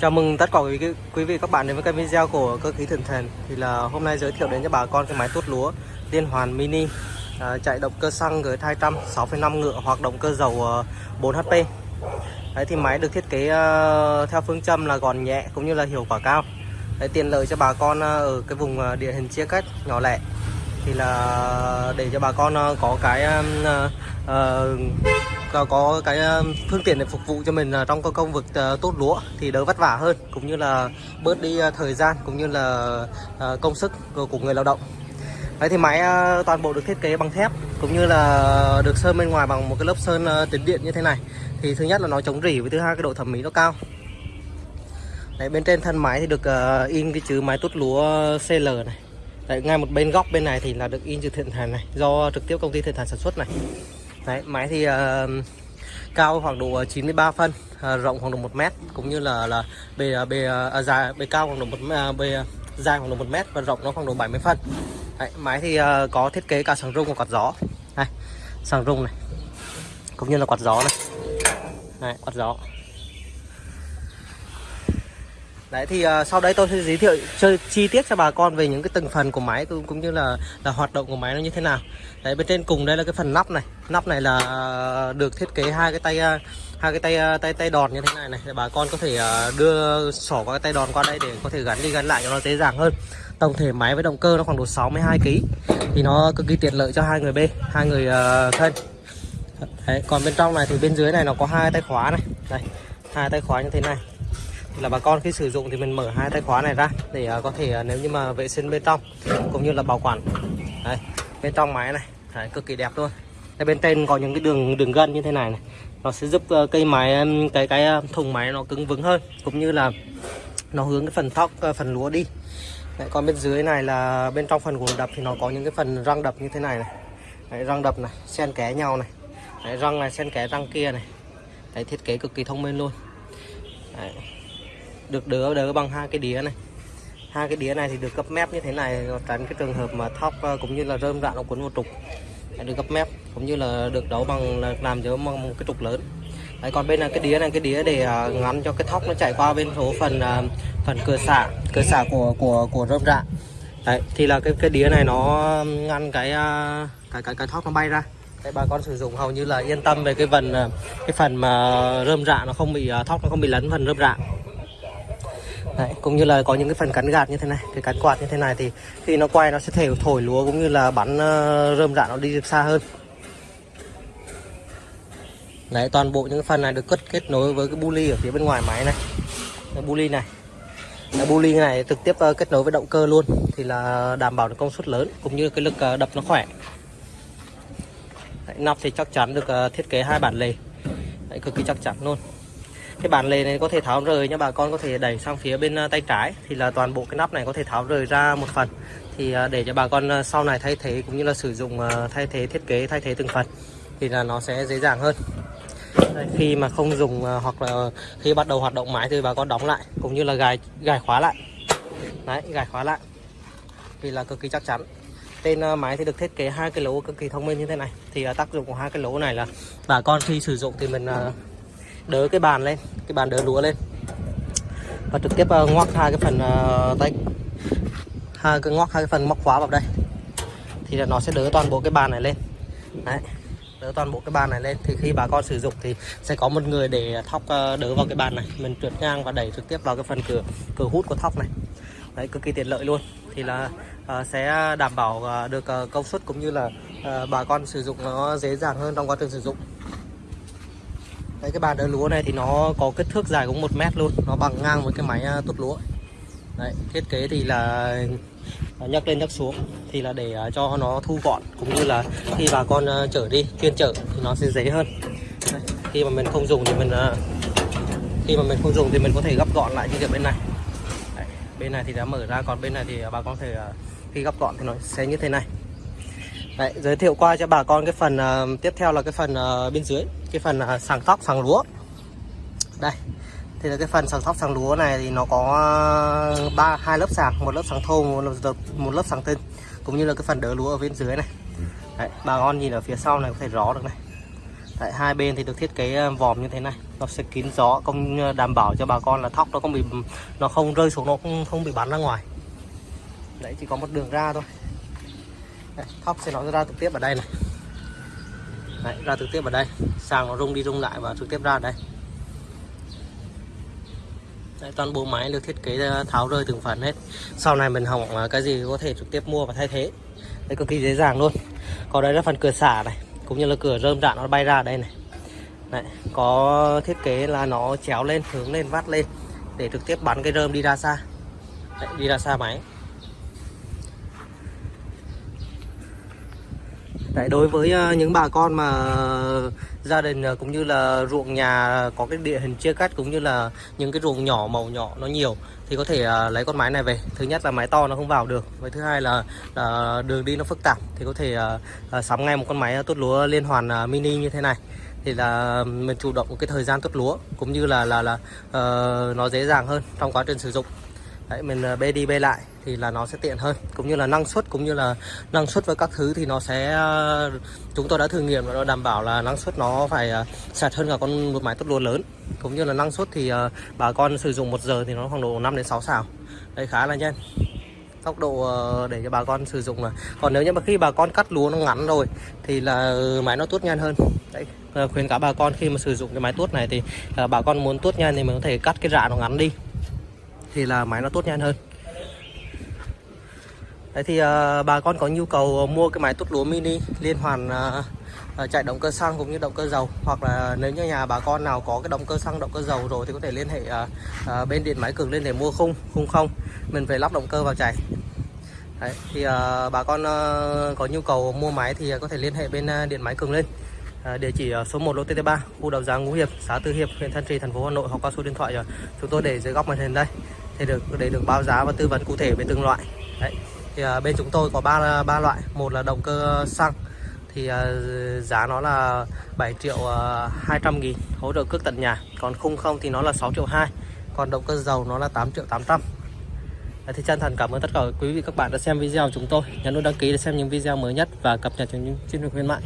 Chào mừng tất cả quý, quý vị các bạn đến với kênh video của cơ khí Thần Thần Thì là hôm nay giới thiệu đến cho bà con cái máy tuốt lúa Liên hoàn mini à, Chạy động cơ xăng G200 6,5 ngựa hoặc động cơ dầu à, 4HP Đấy thì máy được thiết kế uh, theo phương châm là gọn nhẹ cũng như là hiệu quả cao. Đấy, tiện lợi cho bà con uh, ở cái vùng uh, địa hình chia cách nhỏ lẻ thì là để cho bà con ờ, có cái uh, uh, có, cái phương tiện để phục vụ cho mình trong cái công việc tốt lúa thì đỡ vất vả hơn cũng như là bớt đi thời gian cũng như là công sức của người lao động. Đấy thì máy toàn bộ được thiết kế bằng thép cũng như là được sơn bên ngoài bằng một cái lớp sơn uh, điện như thế này. Thì thứ nhất là nó chống rỉ với thứ hai cái độ thẩm mỹ nó cao. Đấy, bên trên thân máy thì được uh, in cái chữ máy tốt lúa CL này. Đấy, ngay một bên góc bên này thì là được in chữ thiện thành này do trực tiếp công ty thiện thành sản xuất này. Đấy, máy thì uh, cao khoảng độ 93 phân uh, rộng khoảng độ 1 mét cũng như là là bề ờ, bề uh, dài bề cao khoảng độ một uh, bề dài khoảng độ 1 mét và rộng nó khoảng độ 70 phân. Đấy, máy thì uh, có thiết kế cả sàng rung và quạt gió. Này sàng rung này cũng như là quạt gió này. Đấy, quạt gió. Đấy thì uh, sau đây tôi sẽ giới thiệu chơi chi tiết cho bà con về những cái từng phần của máy cũng, cũng như là là hoạt động của máy nó như thế nào. Đấy bên trên cùng đây là cái phần nắp này. Nắp này là ờ, được thiết kế hai cái tay uh, hai cái tay uh, tay tay đòn như thế này này để bà con có thể uh, đưa sỏ qua cái tay đòn qua đây để có thể gắn đi gắn lại cho nó dễ dàng hơn. Tổng thể máy với động cơ nó khoảng độ 62 kg thì nó cực kỳ tiện lợi cho hai người B, hai người uh, thân. Đấy, còn bên trong này thì bên dưới này nó có hai tay khóa này. Đây, hai tay khóa như thế này là bà con khi sử dụng thì mình mở hai tay khóa này ra để à, có thể à, nếu như mà vệ sinh bên trong cũng như là bảo quản. Đấy, bên trong máy này đấy, cực kỳ đẹp luôn. Đây, bên trên có những cái đường đường gân như thế này này. Nó sẽ giúp ờ, cây máy cái cái à, thùng máy nó cứng vững hơn cũng như là nó hướng cái phần thóc ờ, phần lúa đi. Đấy, còn bên dưới này là bên trong phần gồm đập thì nó có những cái phần răng đập như thế này này. Đấy, răng đập này xen kẽ nhau này. Đấy, răng này xen kẽ răng kia này. Đấy, thiết kế cực kỳ thông minh luôn. Đấy được đỡ đỡ bằng hai cái đĩa này. Hai cái đĩa này thì được cấp mép như thế này tránh cái trường hợp mà thóc ờ, cũng như là rơm rạ nó cuốn một trục được cấp mép cũng như là được đấu bằng là làm giống bằng một cái trục lớn. Đấy, còn bên là cái đĩa này cái đĩa để uh, ngắn cho cái thóc nó chạy qua bên số phần uh, phần cửa xả cửa xả của của của rơm rạ. Đấy, thì là cái cái đĩa này nó ngăn cái uh, cái cái cái thóc nó bay ra. Đấy, bà con sử dụng hầu như là yên tâm về cái phần cái phần mà rơm rạ nó không bị thóc nó không bị lấn phần rơm rạ. Đấy, cũng như là có những cái phần cắn gạt như thế này cái cắn quạt như thế này thì khi nó quay nó sẽ thể thổi lúa cũng như là bắn uh, rơm rạ nó đi xa hơn. Đấy, toàn bộ những phần này được cất kết nối với cái buli ở phía bên ngoài máy này. Cái buli này. Cái buli này trực tiếp ờ, kết nối với động cơ luôn thì là đảm bảo được công suất lớn cũng như cái lực ờ, đập nó khỏe. Đấy, nắp thì chắc chắn được thiết kế hai bản lề. Đấy, cực kỳ chắc chắn luôn cái bản lề này có thể tháo rời nha bà con có thể đẩy sang phía bên à, tay trái. Thì là toàn bộ cái nắp này có thể tháo rời ra một phần. Thì à, để cho bà con à, sau này thay thế cũng như là sử dụng thay thế thiết kế thay thế từng phần thì là nó sẽ dễ dàng hơn. Đây, khi mà không dùng hoặc là khi bắt đầu hoạt động máy thì bà con đóng lại cũng như là gài gài khóa lại. Đấy gài khóa lại thì là cực kỳ chắc chắn. Tên máy thì được thiết kế hai cái lỗ cực kỳ thông minh như thế này. Thì tác dụng của hai cái lỗ này là bà con khi sử dụng thì mình đỡ cái bàn lên cái bàn đỡ lúa lên. Và trực tiếp uh, ngoắc hai cái phần uh, tay. Hai cái ngoắc hai cái phần móc khóa vào đây. Thì là nó sẽ đỡ toàn bộ cái bàn này lên. Đấy đỡ toàn bộ cái bàn này lên. Thì khi bà con sử dụng thì sẽ có một người để thóc ờ, đỡ vào cái bàn này. Mình trượt ngang và đẩy trực tiếp vào cái phần cửa cửa hút của thóc này. Đấy cực kỳ tiện lợi luôn. Thì là uh, sẽ đảm bảo uh, được uh, công suất cũng như là uh, bà con sử dụng nó dễ dàng hơn trong quá trình sử dụng. Đấy, cái bàn đỡ lúa này thì nó có kích thước dài cũng một mét luôn. Nó bằng ngang với cái máy à, tốt lúa. Đấy, thiết kế thì là à, nhấc lên nhấc xuống thì là để à, cho nó thu gọn cũng như là khi bà con à, chở đi chuyên chở thì nó sẽ dễ hơn. Đấy, khi mà mình không dùng thì mình khi mà mình không dùng thì mình có thể gấp gọn lại như kiểu bên này. Đấy, bên này thì đã mở ra còn bên này thì bà con thể khi gấp gọn thì nó sẽ như thế này. Đấy, giới thiệu qua cho bà con cái phần uh, tiếp theo là cái phần uh, bên dưới. Cái phần uh, sàng tóc sàng lúa. Đây thì là cái phần sàng tóc sàng lúa này thì nó có ba hai lớp sàng một lớp sàng thô một lớp một lớp sàng tinh cũng như là cái phần đỡ lúa ở bên dưới này. Đấy, bà con nhìn ở phía sau này có thể rõ được này. Đấy, hai bên thì được thiết kế vòm như thế này. Nó sẽ kín gió công đảm bảo cho bà con là thóc nó không bị nó không rơi xuống nó không, không bị bắn ra ngoài. Đấy chỉ có một đường ra thôi đấy, thóc sẽ nó ra trực tiếp ở đây này. Đấy, ra trực tiếp ở đây. Sàng nó rung đi rung lại và trực tiếp ra đây. Đấy, toàn bộ máy được thiết kế ờ, tháo rơi từng phần hết. Sau này mình hỏng ờ, cái gì có thể trực tiếp mua và thay thế. Đấy cực kỳ dễ dàng luôn. Còn đây là phần cửa xả này cũng như là cửa rơm rạ nó bay ra đây này. Đấy, có thiết kế là nó chéo lên hướng lên vắt lên để trực tiếp bắn cái rơm đi ra xa. Đấy, đi ra xa máy. Đấy, đối với ờ, những bà con mà gia đình ờ, cũng như là ruộng nhà có cái địa hình chia cắt cũng như là những cái ruộng nhỏ màu nhỏ nó nhiều thì có thể ờ, lấy con máy này về. Thứ nhất là máy to nó không vào được. Và thứ hai là, là đường đi nó phức tạp thì có thể sắm ngay một con máy tốt lúa liên hoàn mini như thế này. Thì là mình chủ động cái thời gian tốt lúa cũng như là là là uh, nó dễ dàng hơn trong quá trình sử dụng. Đấy, mình ờ, bê đi bê lại thì là nó sẽ tiện hơn. Cũng như là năng suất cũng như là năng suất với các thứ thì nó sẽ ờ, chúng tôi đã thử nghiệm và nó đảm bảo là năng suất nó phải ờ, sạch hơn cả con một máy tốt lúa lớn. Cũng như là năng suất thì bà con sử dụng một giờ thì nó khoảng độ 5 đến 6 xào. Đây khá là nhanh. Tốc độ để cho bà con sử dụng là còn nếu như mà khi bà con cắt lúa nó ngắn rồi thì là máy nó tuốt nhanh hơn. Đấy khuyên cả bà con khi mà sử dụng cái máy tuốt này thì bà con muốn tuốt nhanh thì mình có thể cắt cái rạ nó ngắn đi thì là máy nó tốt nhanh hơn. Đấy thì à, bà con có nhu cầu ờ, mua cái máy tốt lúa mini liên hoàn à, chạy động cơ xăng cũng như động cơ dầu hoặc là nếu như nhà bà con nào có cái động cơ xăng động cơ dầu rồi thì có thể liên hệ à, à, bên điện máy cường lên để mua khung khung không. Mình về lắp động cơ vào chạy Đấy, thì à, bà con à, có nhu cầu mua máy thì có thể liên hệ bên à, điện máy cường lên à, địa chỉ uh, số 1 lô TT3 khu đầu giang Ngũ Hiệp xã Tư Hiệp huyện Thanh Trì thành phố Hà Nội hoặc qua số điện thoại rồi chúng tôi để dưới góc màn hình đây thì được để được báo giá và tư vấn cụ thể về từng loại. Đấy thì à, bên chúng tôi có ba ba loại. Một là động cơ xăng. Thì à, giá nó là 7 triệu à, 200 nghìn. Hỗ trợ cước tận nhà. Còn khung không thì nó là 6 triệu 2 còn động cơ dầu nó là 8 triệu 800 Đấy, thì chân thành cảm ơn tất cả quý vị các bạn đã xem video của chúng tôi. Nhấn nút đăng ký để xem những video mới nhất và cập nhật những chương trình khuyến mại.